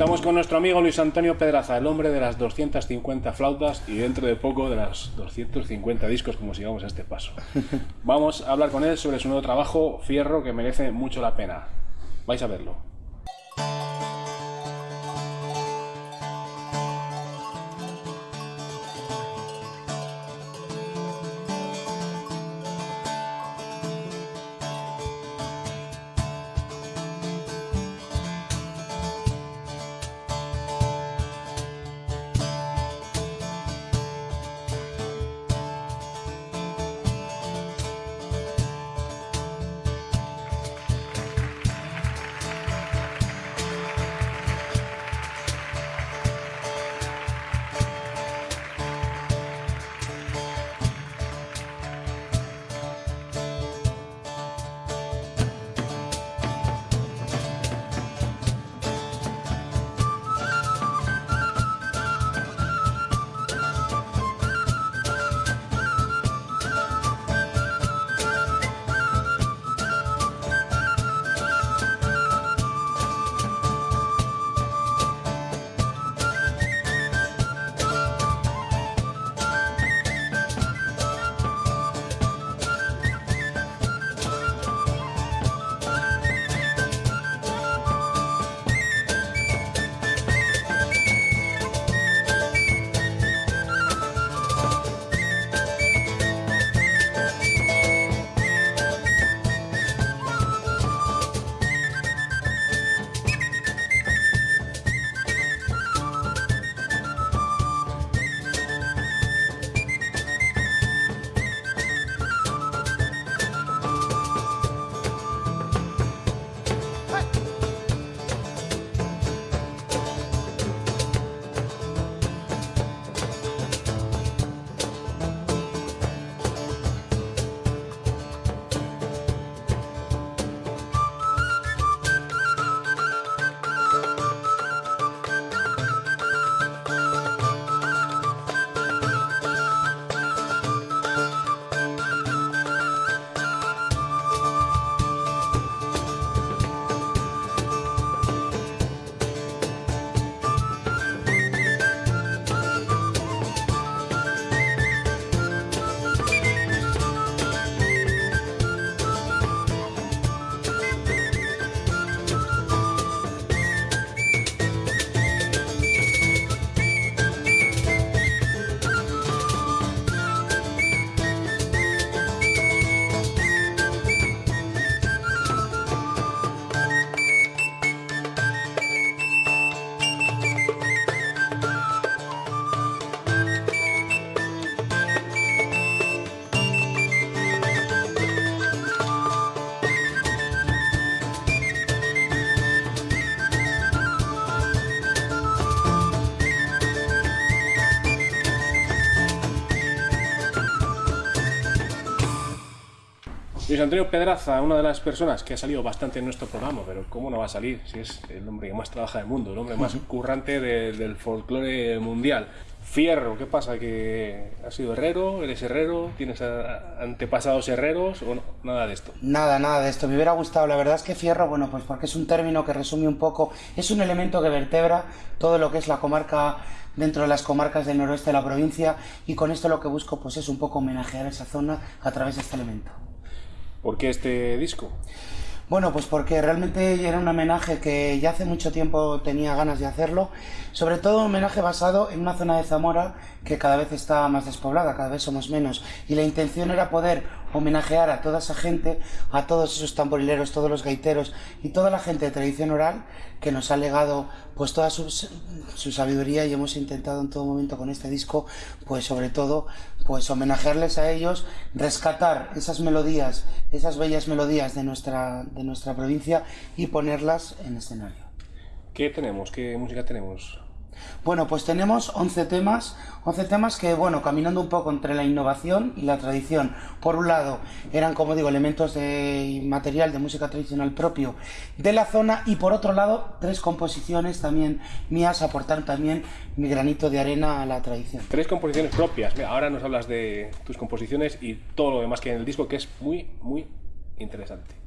Estamos con nuestro amigo Luis Antonio Pedraza, el hombre de las 250 flautas y dentro de poco de las 250 discos, como sigamos a este paso. Vamos a hablar con él sobre su nuevo trabajo, Fierro, que merece mucho la pena. Vais a verlo. Luis Antonio Pedraza, una de las personas que ha salido bastante en nuestro programa, pero ¿cómo no va a salir si es el hombre que más trabaja del mundo, el hombre más currante del folclore mundial? Fierro, ¿qué pasa? ¿Que has sido herrero? ¿Eres herrero? ¿Tienes antepasados herreros o nada de esto? Nada, nada de esto. Me hubiera gustado. La verdad es que fierro, bueno, pues porque es un término que resume un poco, es un elemento que vertebra todo lo que es la comarca dentro de las comarcas del noroeste de la provincia y con esto lo que busco pues es un poco homenajear esa zona a través de este elemento. ¿Por qué este disco? Bueno, pues porque realmente era un homenaje que ya hace mucho tiempo tenía ganas de hacerlo, sobre todo un homenaje basado en una zona de Zamora que cada vez está más despoblada, cada vez somos menos, y la intención era poder homenajear a toda esa gente, a todos esos tamborileros, todos los gaiteros y toda la gente de tradición oral que nos ha legado pues toda su, su sabiduría y hemos intentado en todo momento con este disco, pues sobre todo, pues homenajearles a ellos, rescatar esas melodías, esas bellas melodías de nuestra de nuestra provincia y ponerlas en escenario. ¿Qué tenemos? ¿Qué música tenemos? Bueno, pues tenemos 11 temas, 11 temas que, bueno, caminando un poco entre la innovación y la tradición. Por un lado, eran, como digo, elementos de material de música tradicional propio de la zona y por otro lado, tres composiciones también mías aportan también mi granito de arena a la tradición. Tres composiciones propias. ahora nos hablas de tus composiciones y todo lo demás que hay en el disco, que es muy, muy interesante.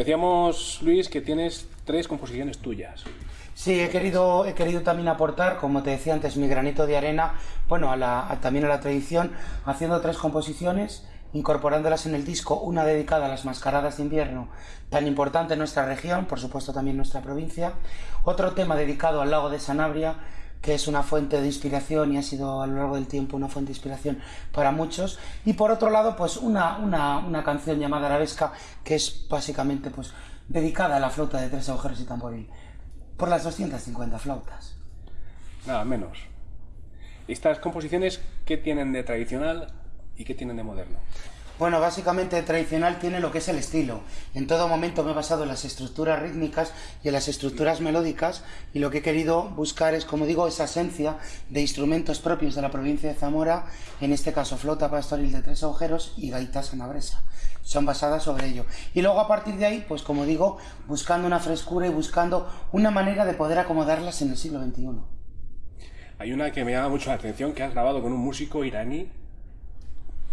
Decíamos, Luis, que tienes tres composiciones tuyas. Sí, he querido, he querido también aportar, como te decía antes, mi granito de arena, bueno, también a la tradición, haciendo tres composiciones, incorporándolas en el disco, una dedicada a las mascaradas de invierno, tan importante en nuestra región, por supuesto también en nuestra provincia, otro tema dedicado al lago de Sanabria, que es una fuente de inspiración y ha sido a lo largo del tiempo una fuente de inspiración para muchos. Y por otro lado, pues una, una, una canción llamada Arabesca, que es básicamente pues dedicada a la flauta de tres agujeros y tamboril, por las 250 flautas. Nada menos. ¿Estas composiciones qué tienen de tradicional y qué tienen de moderno? Bueno, básicamente tradicional tiene lo que es el estilo. En todo momento me he basado en las estructuras rítmicas y en las estructuras melódicas y lo que he querido buscar es, como digo, esa esencia de instrumentos propios de la provincia de Zamora, en este caso flota pastoril de tres agujeros y gaita sanabresa. Son basadas sobre ello. Y luego a partir de ahí, pues como digo, buscando una frescura y buscando una manera de poder acomodarlas en el siglo XXI. Hay una que me llama mucho la atención que has grabado con un músico iraní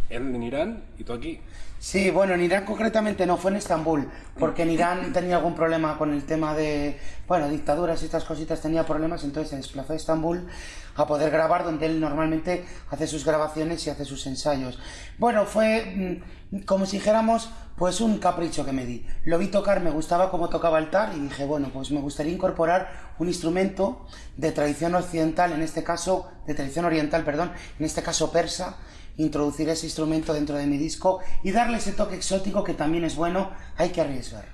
en Irán y tú aquí. Sí, bueno, en Irán concretamente no, fue en Estambul, porque en Irán tenía algún problema con el tema de, bueno, dictaduras y estas cositas, tenía problemas, entonces se desplazó a Estambul a poder grabar donde él normalmente hace sus grabaciones y hace sus ensayos. Bueno, fue mm, como si dijéramos, pues un capricho que me di. Lo vi tocar, me gustaba cómo tocaba el tar y dije, bueno, pues me gustaría incorporar un instrumento de tradición occidental, en este caso, de tradición oriental, perdón, en este caso persa, introducir ese instrumento dentro de mi disco y darle ese toque exótico que también es bueno, hay que arriesgar.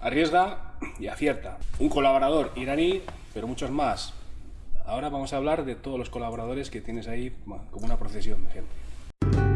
Arriesga y acierta. Un colaborador iraní, pero muchos más. Ahora vamos a hablar de todos los colaboradores que tienes ahí como una procesión de gente.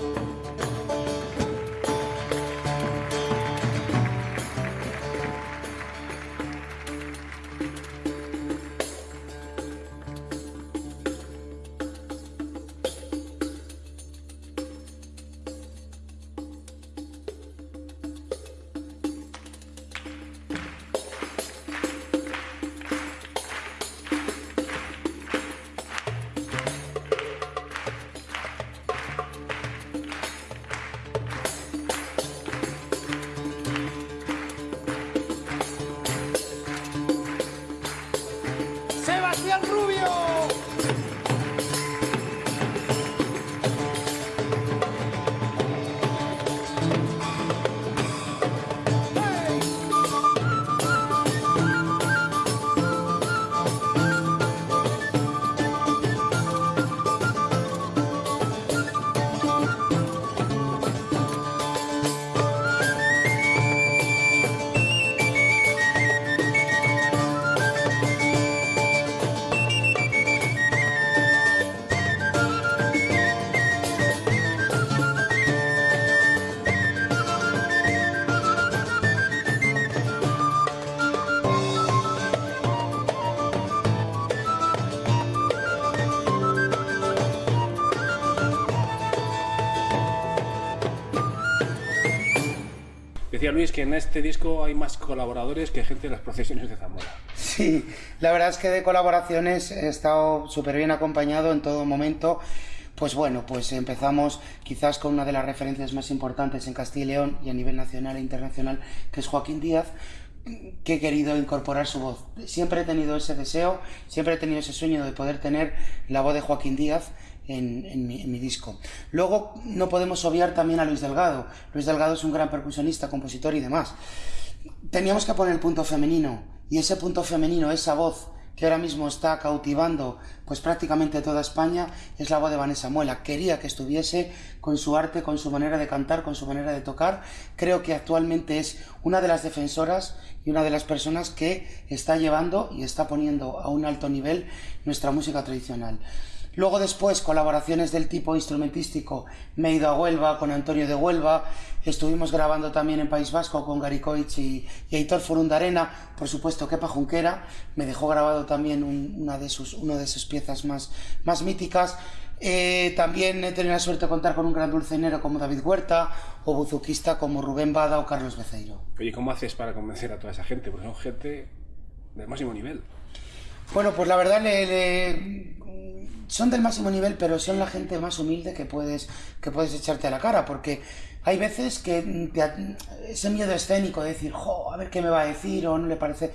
Beceiro. Decía Luis que en este disco hay más colaboradores que gente de las procesiones de Zamora. Sí, la verdad es que de colaboraciones he estado súper bien acompañado en todo momento. Pues bueno, pues empezamos quizás con una de las referencias más importantes en Castilla y León y a nivel nacional e internacional, que es Joaquín Díaz, que he querido incorporar su voz. Siempre he tenido ese deseo, siempre he tenido ese sueño de poder tener la voz de Joaquín Díaz en, mi, disco. Luego no podemos obviar también a Luis Delgado. Luis Delgado es un gran percusionista, compositor y demás. Teníamos que poner el punto femenino y ese punto femenino, esa voz que ahora mismo está cautivando pues prácticamente toda España es la voz de Vanessa Muela. Quería que estuviese con su arte, con su manera de cantar, con su manera de tocar. Creo que actualmente es una de las defensoras y una de las personas que está llevando y está poniendo a un alto nivel nuestra música tradicional. Luego después colaboraciones del tipo instrumentístico, me he ido a Huelva con Antonio de Huelva, estuvimos grabando también en País Vasco con Garicoich y, y Aitor Forundarena, por supuesto Kepa Junquera, me dejó grabado también un, una, de sus, una de sus piezas más, más míticas. Eh, también he tenido la suerte de contar con un gran dulcenero como David Huerta o buzuquista como Rubén Bada o Carlos Beceiro. Oye, ¿cómo haces para convencer a toda esa gente? Porque son gente del máximo nivel. Bueno, pues la verdad le, le, son del máximo nivel, pero son la gente más humilde que puedes, que puedes echarte a la cara, porque hay veces que te, ese miedo escénico de decir, jo, a ver qué me va a decir o no le parece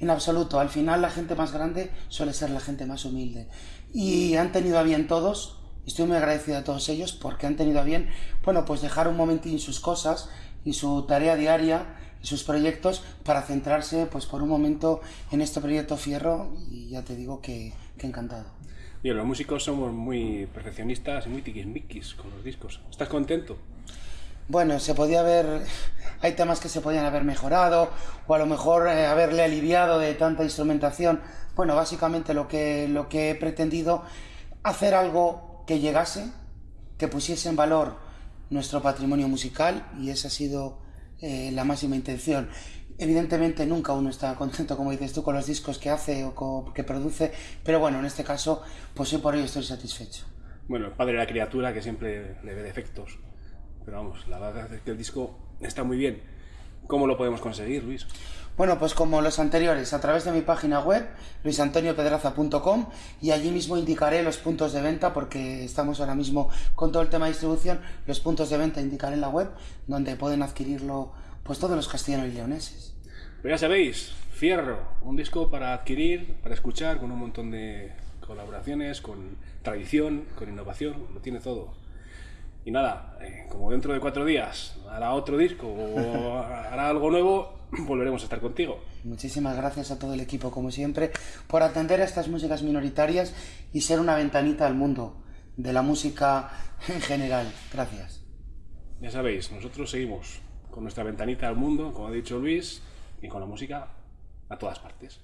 en absoluto. Al final la gente más grande suele ser la gente más humilde. Y han tenido a bien todos, estoy muy agradecido a todos ellos porque han tenido a bien, bueno, pues dejar un momentín sus cosas y su tarea diaria sus proyectos para centrarse pues por un momento en este proyecto Fierro y ya te digo que, que encantado. Y los músicos somos muy perfeccionistas y muy tiquismiquis con los discos. ¿Estás contento? Bueno, se podía haber... Hay temas que se podían haber mejorado o a lo mejor eh, haberle aliviado de tanta instrumentación. Bueno, básicamente lo que, lo que he pretendido hacer algo que llegase, que pusiese en valor nuestro patrimonio musical y ese ha sido eh, la máxima intención. Evidentemente nunca uno está contento, como dices tú, con los discos que hace o que produce, pero bueno, en este caso, pues hoy por ello estoy satisfecho. Bueno, el padre de la criatura que siempre le ve defectos, pero vamos, la verdad es que el disco está muy bien. ¿Cómo lo podemos conseguir, Luis? Bueno, pues como los anteriores, a través de mi página web, luisantoniopedraza.com, y allí mismo indicaré los puntos de venta, porque estamos ahora mismo con todo el tema de distribución, los puntos de venta indicaré en la web, donde pueden adquirirlo pues todos los castellanos y leoneses. Pero ya sabéis, Fierro, un disco para adquirir, para escuchar, con un montón de colaboraciones, con tradición, con innovación, lo tiene todo. Y nada, eh, como dentro de cuatro días hará otro disco o hará algo nuevo, volveremos a estar contigo. Muchísimas gracias a todo el equipo, como siempre, por atender a estas músicas minoritarias y ser una ventanita al mundo de la música en general. Gracias. Ya sabéis, nosotros seguimos con nuestra ventanita al mundo, como ha dicho Luis, y con la música a todas partes.